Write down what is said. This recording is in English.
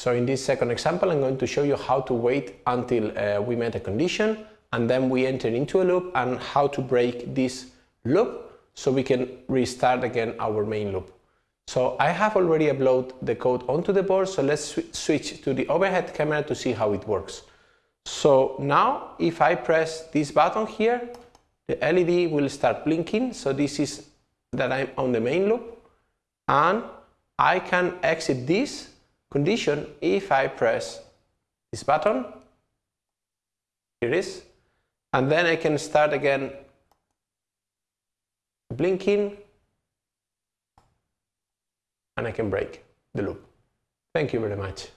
So in this second example, I'm going to show you how to wait until uh, we met a condition and then we enter into a loop and how to break this loop so we can restart again our main loop. So I have already uploaded the code onto the board, so let's sw switch to the overhead camera to see how it works. So now if I press this button here, the LED will start blinking, so this is that I'm on the main loop and I can exit this condition if I press this button, here it is, and then I can start again blinking and I can break the loop. Thank you very much.